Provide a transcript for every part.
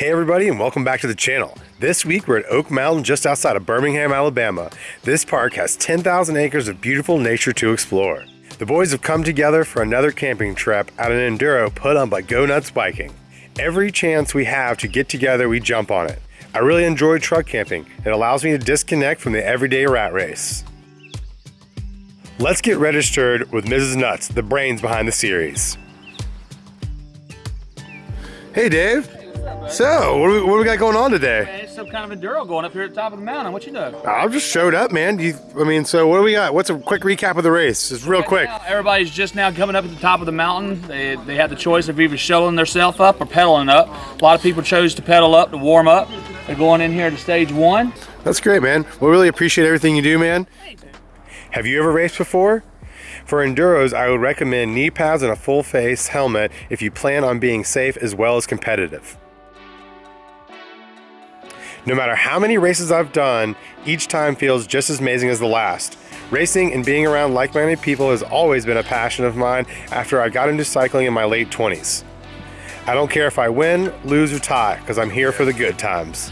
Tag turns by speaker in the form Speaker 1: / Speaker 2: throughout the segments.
Speaker 1: Hey everybody and welcome back to the channel. This week we're at Oak Mountain just outside of Birmingham, Alabama. This park has 10,000 acres of beautiful nature to explore. The boys have come together for another camping trip at an enduro put on by Go Nuts Biking. Every chance we have to get together we jump on it. I really enjoy truck camping. It allows me to disconnect from the everyday rat race. Let's get registered with Mrs. Nuts, the brains behind the series. Hey Dave. So, what do, we, what do we got going on today?
Speaker 2: Man, it's some kind of enduro going up here at the top of the mountain. What you doing?
Speaker 1: I just showed up, man. You, I mean, so what do we got? What's a quick recap of the race? Just real
Speaker 2: Right
Speaker 1: quick.
Speaker 2: now, everybody's just now coming up at the top of the mountain. They, they have the choice of either shoveling themselves up or pedaling up. A lot of people chose to pedal up to warm up. They're going in here to stage one.
Speaker 1: That's great, man. We really appreciate everything you do, man. Have you ever raced before? For enduros, I would recommend knee pads and a full face helmet if you plan on being safe as well as competitive. No matter how many races I've done, each time feels just as amazing as the last. Racing and being around like-minded people has always been a passion of mine after I got into cycling in my late 20s. I don't care if I win, lose, or tie, because I'm here for the good times.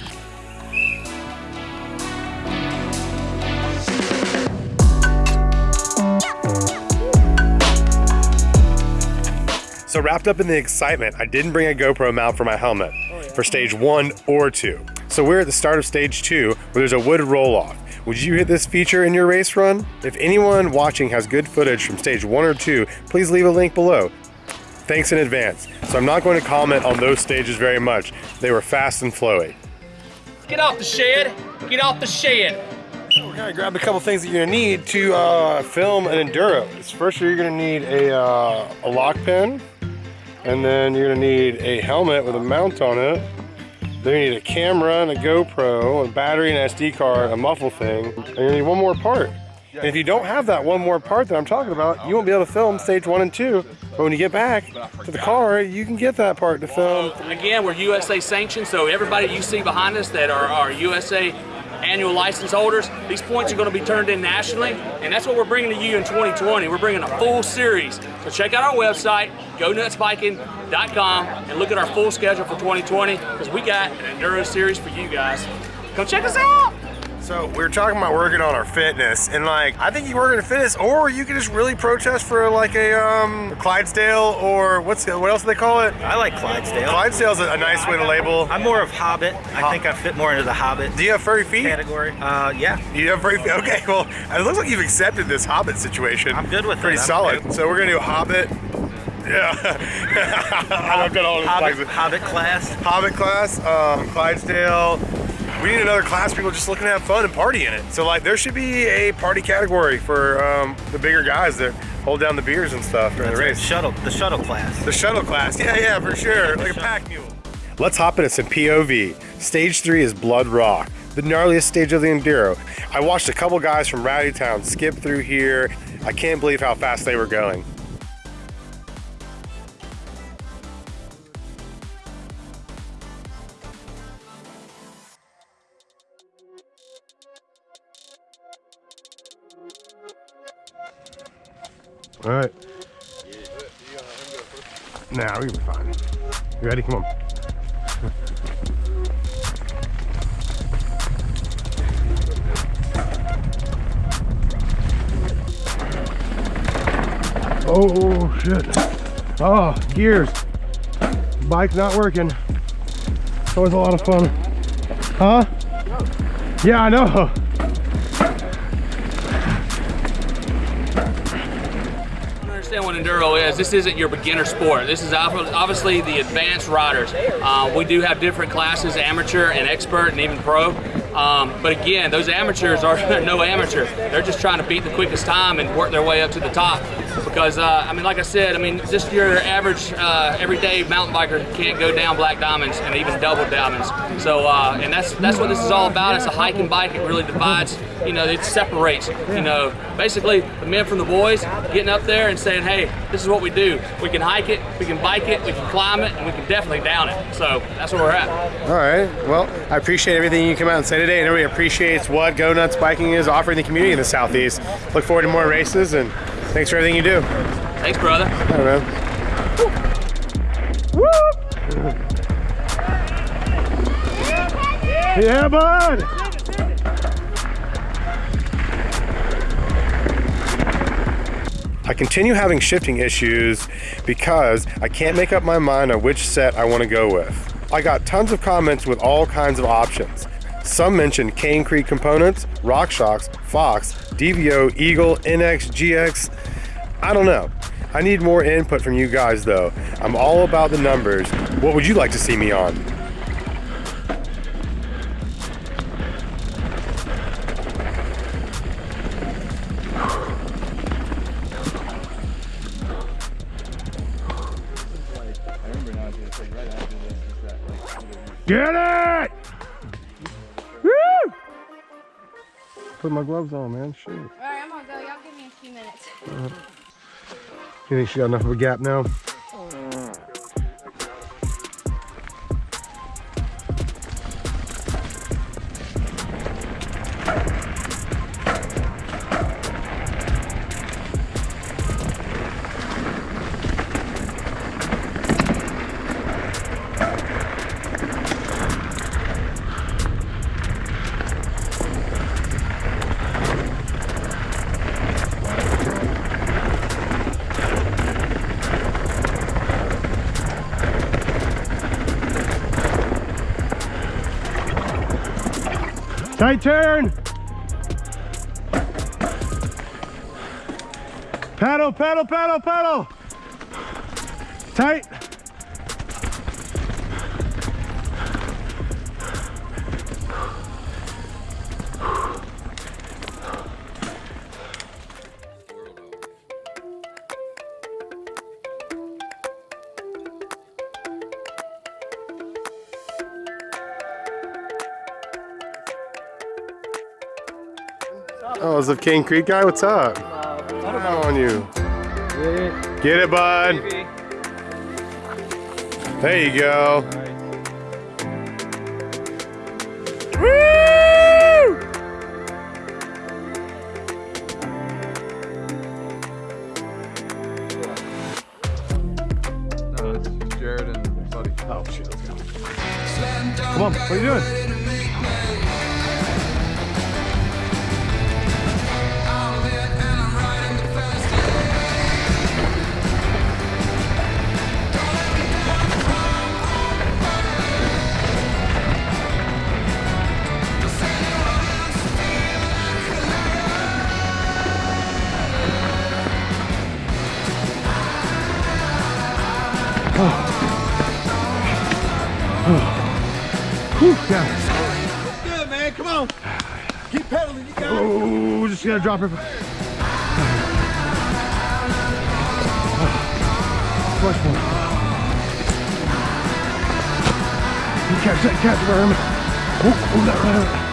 Speaker 1: So wrapped up in the excitement, I didn't bring a GoPro mount for my helmet for stage one or two. So we're at the start of stage two where there's a wood roll off. Would you hit this feature in your race run? If anyone watching has good footage from stage one or two, please leave a link below. Thanks in advance. So I'm not going to comment on those stages very much. They were fast and flowy.
Speaker 2: Get off the shed. Get off the shed.
Speaker 1: We're gonna grab a couple things that you're gonna need to uh, film an enduro. First, you're gonna need a, uh, a lock pin, and then you're gonna need a helmet with a mount on it. Then you need a camera and a GoPro, a battery, and SD card, a muffle thing, and you need one more part. And if you don't have that one more part that I'm talking about, you won't be able to film stage one and two. But when you get back to the car, you can get that part to film.
Speaker 2: Again, we're USA sanctioned, so everybody you see behind us that are, are USA annual license holders, these points are going to be turned in nationally, and that's what we're bringing to you in 2020. We're bringing a full series. So check out our website, gonutsbiking.com, and look at our full schedule for 2020, because we got an enduro series for you guys. Come check us out!
Speaker 1: So we were talking about working on our fitness, and like I think you work on fitness, or you can just really protest for like a um, Clydesdale, or what's the, what else do they call it?
Speaker 3: I like Clydesdale.
Speaker 1: Clydesdale's a, a nice way to label.
Speaker 3: I'm more of Hobbit. I think I fit more into the Hobbit
Speaker 1: Do you have furry feet?
Speaker 3: category. Uh, yeah.
Speaker 1: You have furry feet. Okay, well, it looks like you've accepted this Hobbit situation.
Speaker 3: I'm good with it.
Speaker 1: Pretty solid.
Speaker 3: good.
Speaker 1: So we're gonna do Hobbit. Yeah. I've got all this
Speaker 3: Hobbit. Hobbit class.
Speaker 1: Hobbit class, um, Clydesdale. We need another class people just looking to have fun and party in it. So like there should be a party category for um, the bigger guys that hold down the beers and stuff during the
Speaker 3: That's right,
Speaker 1: race.
Speaker 3: Shuttle, the shuttle class.
Speaker 1: The shuttle class, yeah, yeah, for sure, like a pack mule. Let's hop into some POV. Stage three is Blood Rock, the gnarliest stage of the Enduro. I watched a couple guys from Rowdy Town skip through here. I can't believe how fast they were going. All right. Nah, we can be fine. You ready? Come on. Oh shit. Oh, gears. Bike's not working. It's always a lot of fun. Huh? Yeah, I know.
Speaker 2: Understand what enduro is. This isn't your beginner sport. This is obviously the advanced riders. Uh, we do have different classes, amateur and expert and even pro. Um, but again, those amateurs are no amateur. They're just trying to beat the quickest time and work their way up to the top. Because uh, I mean, like I said, I mean, just your average uh, everyday mountain biker can't go down black diamonds and even double diamonds. So, uh, and that's that's what this is all about. It's a hike and bike. It really divides. You know, it separates. You know, basically the men from the boys getting up there and saying, "Hey, this is what we do. We can hike it, we can bike it, we can climb it, and we can definitely down it." So that's where we're at.
Speaker 1: All right. Well, I appreciate everything you come out and say today, and everybody appreciates what Go Nuts Biking is offering the community in the Southeast. Look forward to more races, and thanks for everything you do.
Speaker 2: Thanks, brother.
Speaker 1: All right, man. Woo! Yeah, bud. I continue having shifting issues because I can't make up my mind on which set I want to go with. I got tons of comments with all kinds of options. Some mentioned Cane Creek components, RockShox, Fox, DVO, Eagle, NX, GX. I don't know. I need more input from you guys though. I'm all about the numbers. What would you like to see me on? Get it! Woo! Put my gloves on, man. Shoot.
Speaker 4: All right, I'm gonna go. Y'all give me a few minutes. Uh-huh.
Speaker 1: You think she got enough of a gap now? Tight turn. Paddle, paddle, paddle, paddle. Tight. Oh, is the Cane Creek guy? What's up? How on you? Get it, bud. There you go. Woo!
Speaker 5: No, it's Jared and Buddy.
Speaker 1: Oh, shit, let's go. Come on, what are you doing? Whew, yeah.
Speaker 5: Good man, come on. Keep pedaling, you got it.
Speaker 1: Oh, just gotta drop it. Much more. You catch that, catch it, Herman. Oh, oh, that right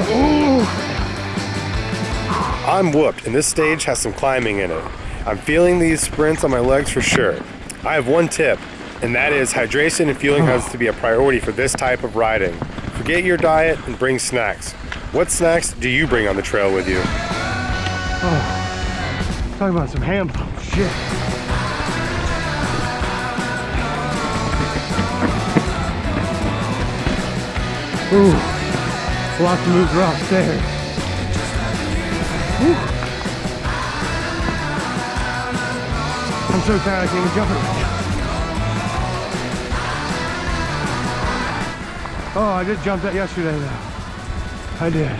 Speaker 1: out. I'm whooped, and this stage has some climbing in it. I'm feeling these sprints on my legs for sure. I have one tip, and that is hydration and fueling has to be a priority for this type of riding. Forget your diet and bring snacks. What snacks do you bring on the trail with you? Oh, talking about some ham shit. Ooh, lots of moves are upstairs. Whew. I'm so tired I can't even jump it. Oh, I just jumped that yesterday though. I did.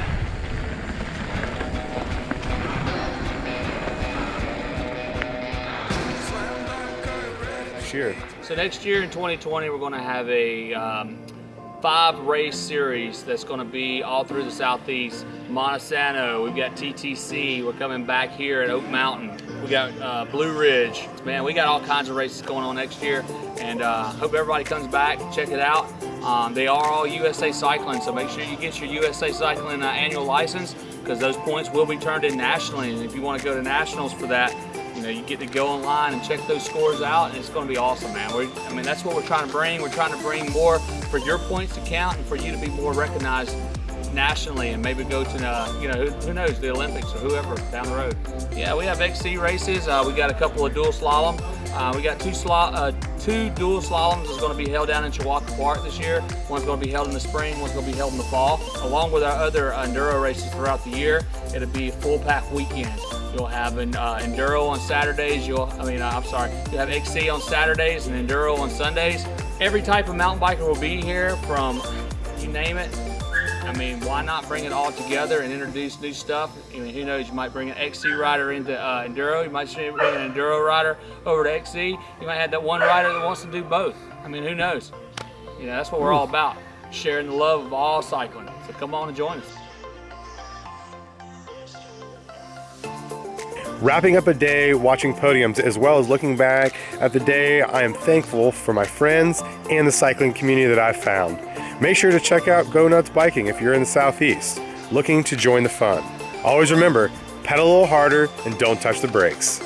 Speaker 1: Sure.
Speaker 2: So next year in 2020, we're going to have a um, five race series that's going to be all through the southeast. Monte Sano, we've got TTC. We're coming back here at Oak Mountain. We got uh, Blue Ridge. Man, we got all kinds of races going on next year, and uh, hope everybody comes back check it out. Um, they are all USA Cycling, so make sure you get your USA Cycling uh, annual license because those points will be turned in nationally. And if you want to go to nationals for that, you know, you get to go online and check those scores out, and it's going to be awesome, man. We're, I mean, that's what we're trying to bring. We're trying to bring more for your points to count and for you to be more recognized nationally and maybe go to, uh, you know, who, who knows, the Olympics or whoever down the road. Yeah, we have XC races. Uh, we got a couple of dual slalom. Uh, we got two, uh, two dual slaloms is going to be held down in Chewacla Park this year. One's going to be held in the spring, one's going to be held in the fall. Along with our other enduro races throughout the year, it'll be full pack weekend. You'll have an uh, enduro on Saturdays. You'll, I mean, uh, I'm sorry, you have XC on Saturdays and enduro on Sundays. Every type of mountain biker will be here from, you name it. I mean, why not bring it all together and introduce new stuff? I mean, who knows? You might bring an XC rider into uh, enduro. You might bring an enduro rider over to XC. You might have that one rider that wants to do both. I mean, who knows? You know, that's what we're all about, sharing the love of all cycling. So come on and join us.
Speaker 1: Wrapping up a day watching podiums as well as looking back at the day, I am thankful for my friends and the cycling community that I've found. Make sure to check out Go Nuts Biking if you're in the Southeast, looking to join the fun. Always remember, pedal a little harder and don't touch the brakes.